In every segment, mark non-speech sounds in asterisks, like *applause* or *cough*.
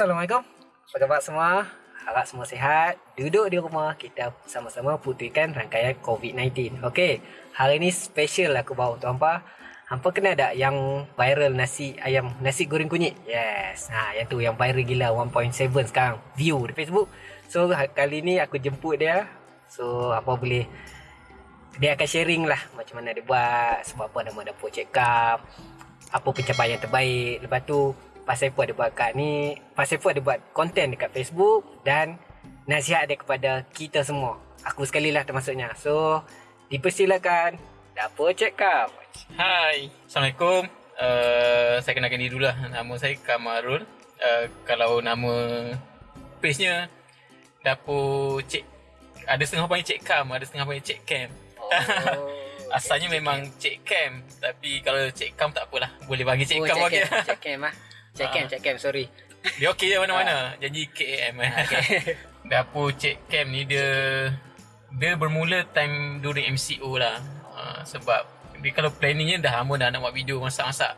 Assalamualaikum. Apa khabar semua? Harap semua sihat. Duduk di rumah, kita sama-sama putihkan rangkaian COVID-19. Okey, hari ni special aku bawa untuk hampa. Hampa kenal tak yang viral nasi ayam, nasi goreng kunyit? Yes. Ha, yang tu yang viral gila 1.7 sekarang view di Facebook. So kali ni aku jemput dia. So apa boleh dia akan sharing lah macam mana dia buat, sebab apa nama dapur check up, apa pencapaian terbaik. Lepas tu Pasal Fu ada buat kat ni Pasal Fu ada buat konten dekat Facebook Dan nasihat dia kepada kita semua. Aku sekali lah termasuknya. So Dipersilakan Dapur check up. Hai Assalamualaikum. Uh, Saya kenalkan diri dulu lah. Nama saya Kamarul. Uh, Kalau nama Page-nya Dapur Cik Ada setengah panggil Cik Kam Ada setengah panggil Cik Cam oh, Asalnya Cik memang Cam. Cik Cam Tapi kalau Cik Kam tak apalah. Boleh bagi Cik oh, Cam Cik Cam lah. Cik Cam, Cik Cam, sorry. Dia okey je mana-mana. Janji KAM okay. *laughs* Dapur Cik Cam ni dia Dia bermula time during MCO lah. Uh, Sebab Dia kalau planningnya dah lama dah nak buat video masak-masak.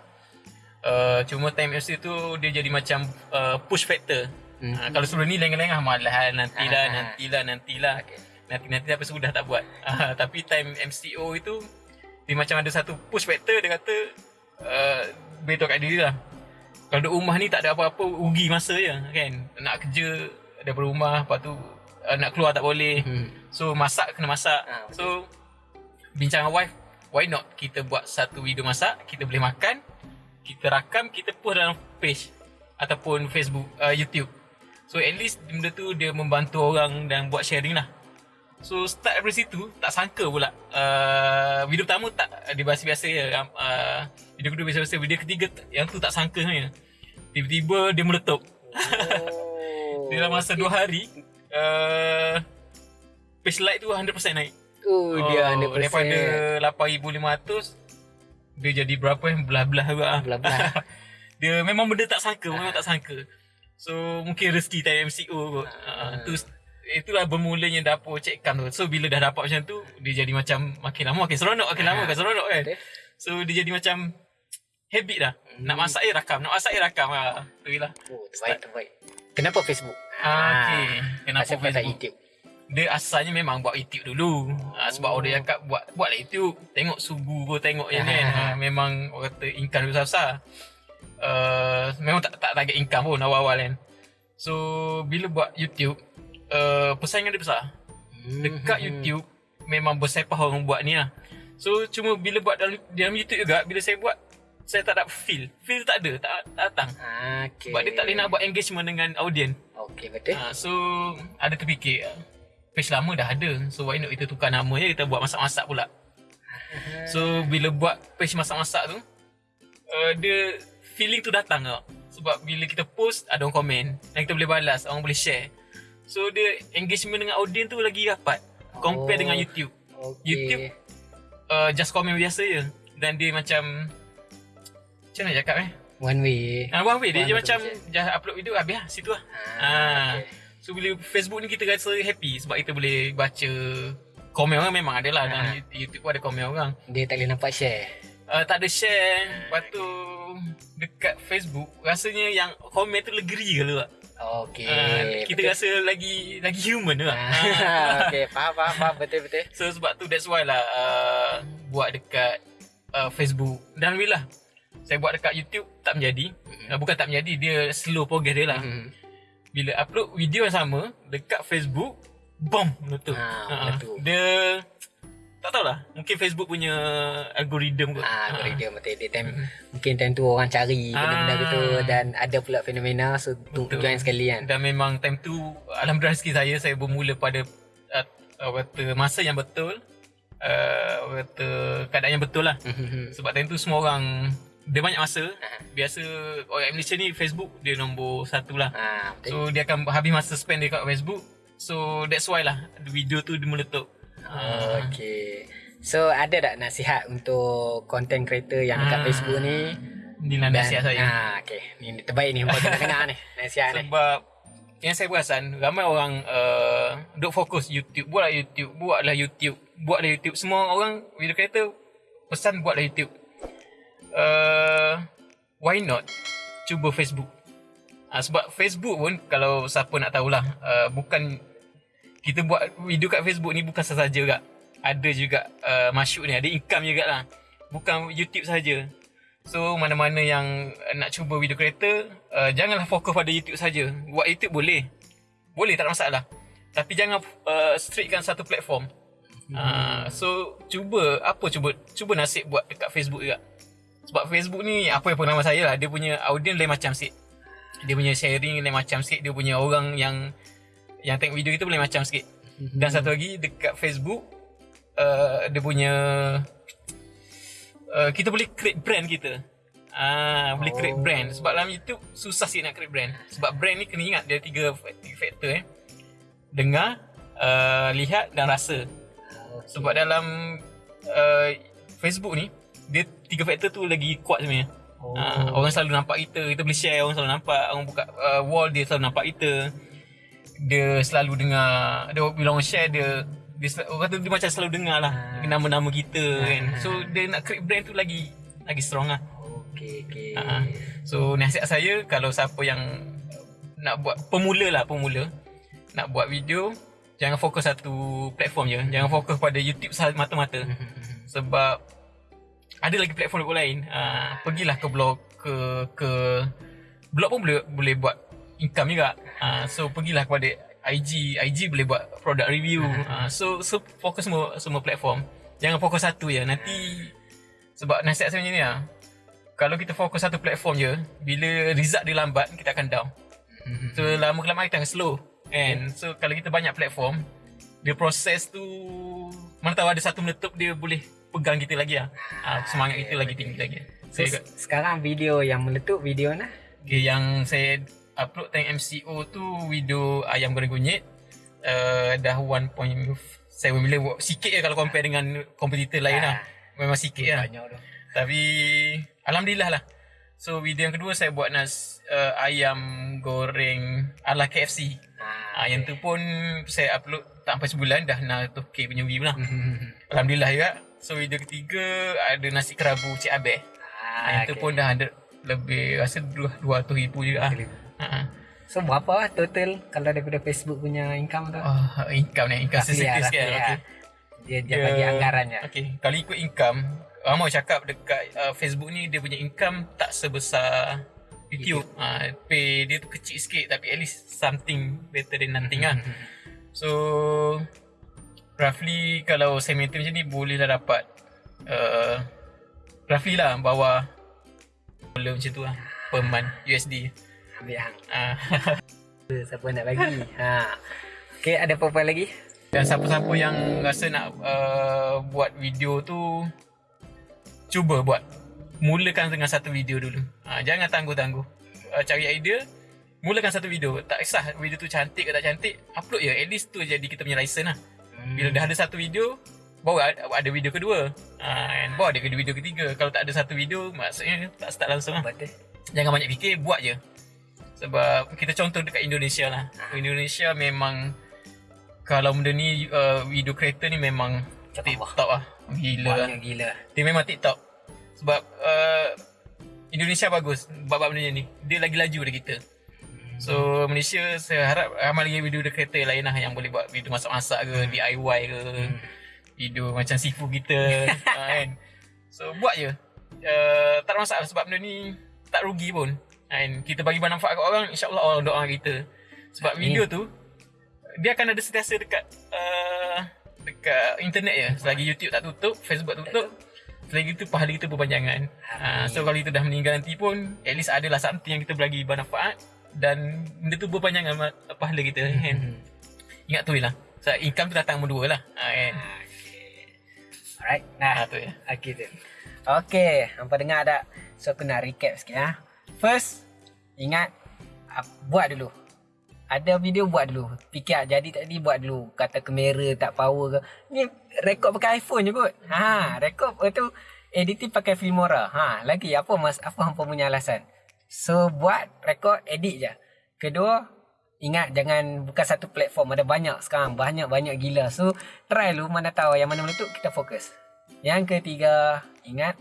Uh, Cuma time MCO tu Dia jadi macam uh, push factor. Mm-hmm. uh, Kalau sebelum ni lengah-lengah Malah nantilah, uh-huh. nantilah, nantilah. Okay. Nanti-nanti apa sudah tak buat. Uh, *laughs* Tapi time MCO itu Dia macam ada satu push factor Dia kata uh, Beritahu kat diri lah. Kalau duduk rumah ni tak ada apa-apa rugi masa je kan? Nak kerja daripada rumah lepas tu uh, nak keluar tak boleh. Hmm. so masak kena masak. Ha, so bincang dengan wife why not kita buat satu video masak kita boleh makan kita rakam kita post dalam page ataupun Facebook uh, YouTube. So at least benda tu dia membantu orang dan buat sharing lah So start dari situ Tak sangka pula uh, Video pertama tak Dia biasa-biasa je uh, Video kedua biasa-biasa. Video ketiga Yang tu tak sangka sebenarnya. Tiba-tiba dia meletup. Oh, *laughs* Dalam masa okay. 2 hari uh, Page like tu 100% naik. Oh, oh dia 100% Daripada 8,500 Dia jadi berapa yang Belah-belah juga. Belah-belah. *laughs* Dia memang benda tak sangka Memang tak sangka. So mungkin rezeki time MCO kot. Uh, Tu itulah bermulanya dapur Cik Kam tu. So bila dah dapat macam tu, dia jadi macam makin lama makin seronok, makin lama makin seronok kan. So dia jadi macam habit dah. Hmm. Nak masak air rakam, nak masak air rakam lah. Tu lah. Oh, terbaik, terbaik. Kenapa Facebook? Ah, okay. Kenapa Asal Facebook? YouTube? Dia asalnya memang buat YouTube dulu. Oh. sebab orang cakap buat buatlah YouTube. Tengok sugu kau tengok yang kan. Ha, memang orang kata income besar-besar. Uh, memang tak tak target income pun awal-awal kan. So bila buat YouTube, uh, persaingan dia besar. Dekat hmm. YouTube memang bersepah orang buat ni lah. So cuma bila buat dalam, dalam YouTube juga bila saya buat saya tak ada feel. Feel tak ada, tak, tak datang. Okay. Sebab dia tak boleh nak buat engagement dengan audience. Okay, betul. Uh, so ada terfikir page lama dah ada. So why not kita tukar nama je kita buat masak-masak pula. So bila buat page masak-masak tu uh, dia feeling tu datang tau. Sebab bila kita post ada orang komen dan kita boleh balas, orang boleh share. So dia engagement dengan audience tu lagi rapat Compare oh, dengan YouTube. okay. YouTube uh, Just comment biasa je. Dan dia macam Macam mana cakap eh? One way. Uh, One way. Dia je macam Just upload video Habis lah situ lah. Ah, uh, okay. So bila Facebook ni kita rasa happy Sebab kita boleh baca Komen orang memang ada lah. Dalam ah. YouTube pun ada komen orang. Dia tak boleh nampak share. Uh, Tak ada share. Lepas tu Dekat Facebook Rasanya yang komen tu legeri ke lah Okay. Uh, kita betul. rasa lagi lagi human lah. okay, faham, faham, faham. Betul, betul. So, sebab tu that's why lah uh, buat dekat uh, Facebook. Dan Alhamdulillah, saya buat dekat YouTube tak menjadi. Mm-hmm. Uh, bukan tak menjadi, dia slow progress dia lah. Mm-hmm. Bila upload video yang sama dekat Facebook, boom, meletup. Ha, uh, dia tak tahulah. Mungkin Facebook punya algoritma kot. Ah algoritma betul dia time hmm. mungkin time tu orang cari benda-benda gitu. Ah. dan ada pula fenomena so tu join sekali kan. Dan memang time tu alhamdulillah rezeki saya saya bermula pada uh, kata masa yang betul. Uh, kata keadaan yang betul lah. Hmm. sebab time tu semua orang dia banyak masa. Uh biasa orang Malaysia ni Facebook dia nombor satu lah. Uh, so dia akan habis masa spend dekat Facebook. So that's why lah video tu dia meletup Oh, okay. So ada tak nasihat untuk content creator yang dekat ha. Facebook ni? Ni lah nasihat saya. Ha, okay. Ni terbaik ni. Buat kena ni. *laughs* Nasihat ni. Sebab yang saya perasan ramai orang uh, duk fokus YouTube. Buatlah YouTube. Buatlah YouTube. Buatlah YouTube. Semua orang video creator pesan buatlah YouTube. uh, why not cuba Facebook. Uh, sebab Facebook pun kalau siapa nak tahulah uh, bukan kita buat video kat Facebook ni bukan sahaja juga. Ada juga uh, masuk ni, ada income juga lah. Bukan YouTube saja. So mana-mana yang nak cuba video creator, uh, janganlah fokus pada YouTube saja. Buat YouTube boleh. Boleh tak ada masalah. Tapi jangan uh, strictkan satu platform. Hmm. Uh, so cuba apa cuba cuba nasib buat dekat Facebook juga. Sebab Facebook ni apa yang pengalaman saya lah, dia punya audience lain macam sikit. Dia punya sharing lain macam sikit, dia punya orang yang yang tengok video kita boleh macam sikit. Dan satu lagi dekat Facebook uh, dia punya uh, kita boleh create brand kita. Ah, uh, boleh create Oh. brand sebab dalam YouTube susah sikit nak create brand. Sebab brand ni kena ingat dia tiga, tiga faktor eh. Dengar, uh, lihat dan rasa. Okay. Sebab dalam uh, Facebook ni dia tiga faktor tu lagi kuat sebenarnya. Oh. Uh, orang selalu nampak kita, kita boleh share, orang selalu nampak, orang buka uh, wall dia selalu nampak kita. Dia selalu dengar, dia bila orang share dia dia orang kata dia macam selalu dengar lah Ah. nama-nama kita kan. Ah. So dia nak create brand tu lagi lagi strong lah. Okay, okay. Uh, so nasihat saya kalau siapa yang nak buat pemula lah pemula nak buat video jangan fokus satu platform je. Jangan fokus pada YouTube sahaja mata-mata. Sebab ada lagi platform lain. Uh, pergilah ke blog ke ke blog pun boleh boleh buat income juga. Uh, so pergilah kepada IG, IG boleh buat product review. Uh, so so fokus semua semua platform. Jangan fokus satu je. Nanti sebab nasihat saya macam ni lah. Kalau kita fokus satu platform je, bila result dia lambat, kita akan down. So lama kelamaan kita akan slow. And so kalau kita banyak platform, dia proses tu mana tahu ada satu meletup dia boleh pegang kita lagi lah. Ah, semangat kita lagi tinggi lagi. So, So, se- sekarang video yang meletup video nah. okay, yang saya upload tentang MCO tu video ayam goreng kunyit uh, dah 1.7 million sikit je kalau compare dengan kompetitor lain lah. Memang sikit lah. Tapi alhamdulillah lah. So video yang kedua saya buat nas uh, ayam goreng ala KFC. Ah, yang tu pun saya upload tak sampai sebulan dah nak tu K punya view lah. *laughs* Alhamdulillah juga. So video ketiga ada nasi kerabu Cik Abeh. Ah, yang tu pun dah ada lebih rasa 200 ribu juga. Ah. Ah. So berapa lah total kalau daripada Facebook punya income tu? Oh, income ni, income sensitif lah, sikit. Okay. lah. Dia dia bagi anggarannya. Okay, kalau ikut income, Ramai cakap dekat uh, Facebook ni dia punya income tak sebesar YouTube. Uh, pay dia tu kecil sikit tapi at least something better than nothing lah. So roughly kalau saya maintain macam ni bolehlah dapat uh, roughly lah bawah dollar macam tu lah per month USD. Ambil hang. Uh, Siapa nak bagi? ha. Okay, ada apa-apa lagi? Dan siapa-siapa yang rasa nak uh, buat video tu Cuba buat. Mulakan dengan satu video dulu. Uh, Jangan tangguh-tangguh. Uh, Cari idea Mulakan satu video. Tak kisah video tu cantik ke tak cantik Upload je. At least tu jadi kita punya license lah. Bila dah ada satu video Baru ada, video kedua. Uh, and Baru ada video ketiga. Kalau tak ada satu video Maksudnya tak start langsung lah. Betul. Jangan banyak fikir Buat je Sebab kita contoh dekat Indonesia lah. Indonesia memang Kalau benda ni uh, Video creator ni memang Cepat TikTok lah. Gila lah. Banyak gila. Dia memang TikTok. Sebab uh, Indonesia bagus Bab-bab benda ni. Dia lagi laju dari kita. So Malaysia saya harap ramai lagi video creator lain lah yang boleh buat video masak-masak ke, DIY ke, video macam sifu kita. Uh, *laughs* kan. So buat je. Uh, tak ada masalah sebab benda ni tak rugi pun. Kan kita bagi manfaat kat orang, insya-Allah orang doa kita. Sebab Amin. video tu dia akan ada sentiasa dekat uh, dekat internet je. Selagi YouTube tak tutup, Facebook tak tutup, selagi itu pahala kita berpanjangan. Uh, so kalau kita dah meninggal nanti pun at least adalah something yang kita bagi manfaat dan benda tu berpanjangan pahala kita kan. Ingat tu lah. So, income tu datang nombor dua lah. Ha, kan. Alright. Ha, Nah, tu je. okay tu. Okay, hampa dengar tak? So aku nak recap sikit ha. First, ingat buat dulu. Ada video buat dulu. Fikir jadi tadi buat dulu. Kata kamera tak power ke. Ni rekod pakai iPhone je kot. Ha, rekod tu editing pakai Filmora. Ha, lagi apa mas apa hampa punya alasan? So buat rekod edit je. Kedua, ingat jangan bukan satu platform ada banyak sekarang banyak-banyak gila. So try lu mana tahu yang mana meletup kita fokus. Yang ketiga, ingat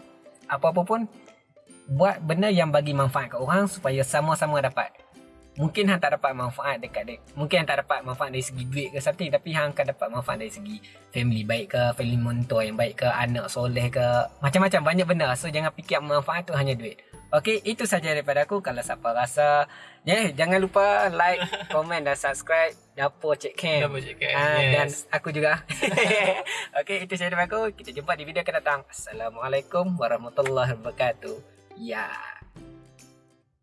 apa-apa pun buat benda yang bagi manfaat kat orang supaya sama-sama dapat mungkin hang tak dapat manfaat dekat dia mungkin hang tak dapat manfaat dari segi duit ke something tapi hang akan dapat manfaat dari segi family baik ke family mentor yang baik ke anak soleh ke macam-macam banyak benda so jangan fikir manfaat tu hanya duit Okey, itu saja daripada aku. Kalau siapa rasa, yeah, jangan lupa like, *laughs* komen dan subscribe Dapur Cik Cam. Dapur Cik Cam, Ah, yes. Dan aku juga. *laughs* Okey, itu saja daripada aku. Kita jumpa di video akan datang. Assalamualaikum warahmatullahi wabarakatuh. Ya.